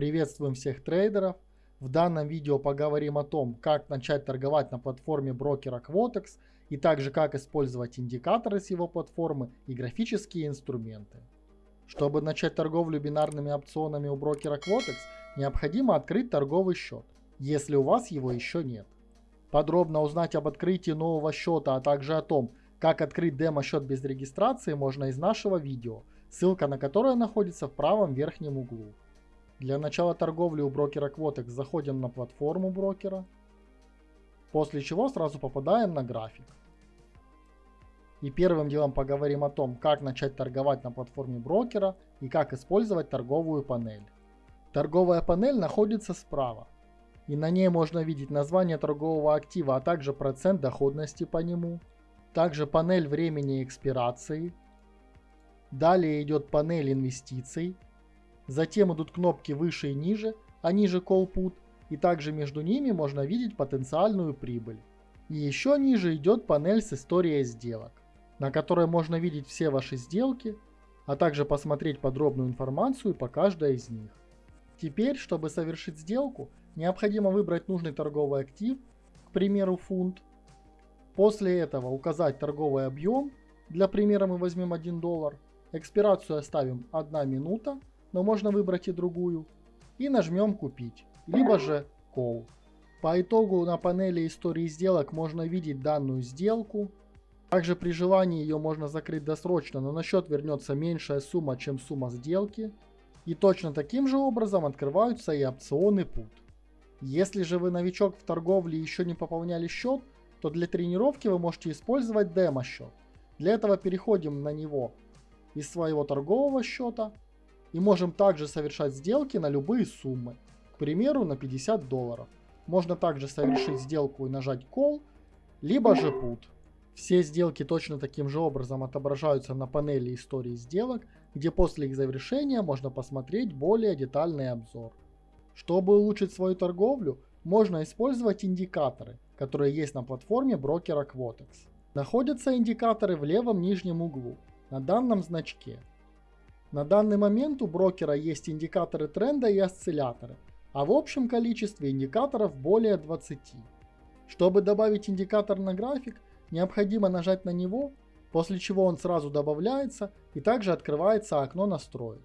Приветствуем всех трейдеров. В данном видео поговорим о том, как начать торговать на платформе брокера Quotex и также как использовать индикаторы с его платформы и графические инструменты. Чтобы начать торговлю бинарными опционами у брокера Quotex, необходимо открыть торговый счет, если у вас его еще нет. Подробно узнать об открытии нового счета, а также о том, как открыть демо-счет без регистрации можно из нашего видео, ссылка на которое находится в правом верхнем углу. Для начала торговли у брокера Quotex заходим на платформу брокера, после чего сразу попадаем на график. И первым делом поговорим о том, как начать торговать на платформе брокера и как использовать торговую панель. Торговая панель находится справа, и на ней можно видеть название торгового актива, а также процент доходности по нему, также панель времени экспирации, далее идет панель инвестиций, Затем идут кнопки выше и ниже, а ниже Call Put, и также между ними можно видеть потенциальную прибыль. И еще ниже идет панель с историей сделок, на которой можно видеть все ваши сделки, а также посмотреть подробную информацию по каждой из них. Теперь, чтобы совершить сделку, необходимо выбрать нужный торговый актив, к примеру фунт. После этого указать торговый объем, для примера мы возьмем 1 доллар, экспирацию оставим 1 минута но можно выбрать и другую, и нажмем «Купить», либо же «Call». По итогу на панели истории сделок можно видеть данную сделку. Также при желании ее можно закрыть досрочно, но на счет вернется меньшая сумма, чем сумма сделки. И точно таким же образом открываются и опционы PUT. Если же вы новичок в торговле и еще не пополняли счет, то для тренировки вы можете использовать демо-счет. Для этого переходим на него из своего торгового счета и можем также совершать сделки на любые суммы, к примеру на 50 долларов. Можно также совершить сделку и нажать Call, либо же Put. Все сделки точно таким же образом отображаются на панели истории сделок, где после их завершения можно посмотреть более детальный обзор. Чтобы улучшить свою торговлю, можно использовать индикаторы, которые есть на платформе брокера Quotex. Находятся индикаторы в левом нижнем углу, на данном значке. На данный момент у брокера есть индикаторы тренда и осцилляторы, а в общем количестве индикаторов более 20. Чтобы добавить индикатор на график, необходимо нажать на него, после чего он сразу добавляется и также открывается окно настроек.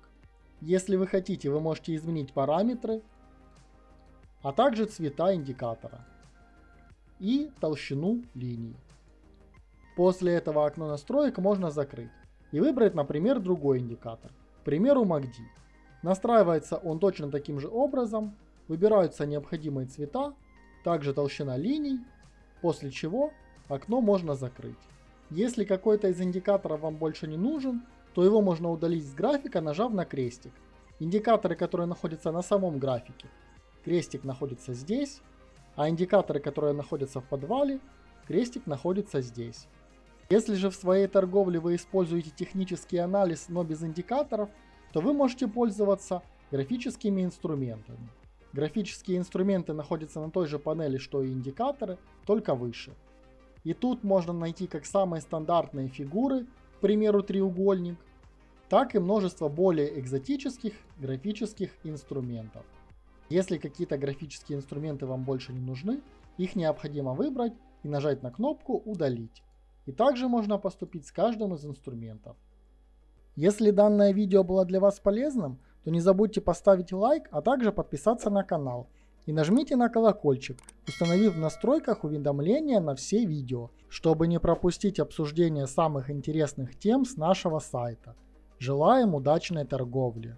Если вы хотите, вы можете изменить параметры, а также цвета индикатора и толщину линии. После этого окно настроек можно закрыть и выбрать, например, другой индикатор, к примеру MACD. Настраивается он точно таким же образом, выбираются необходимые цвета, также толщина линий, после чего окно можно закрыть. Если какой-то из индикаторов вам больше не нужен, то его можно удалить с графика, нажав на крестик. Индикаторы, которые находятся на самом графике, крестик находится здесь, а индикаторы, которые находятся в подвале, крестик находится здесь. Если же в своей торговле вы используете технический анализ, но без индикаторов, то вы можете пользоваться графическими инструментами. Графические инструменты находятся на той же панели, что и индикаторы, только выше. И тут можно найти как самые стандартные фигуры, к примеру треугольник, так и множество более экзотических графических инструментов. Если какие-то графические инструменты вам больше не нужны, их необходимо выбрать и нажать на кнопку «Удалить». И также можно поступить с каждым из инструментов. Если данное видео было для вас полезным, то не забудьте поставить лайк, а также подписаться на канал. И нажмите на колокольчик, установив в настройках уведомления на все видео, чтобы не пропустить обсуждение самых интересных тем с нашего сайта. Желаем удачной торговли!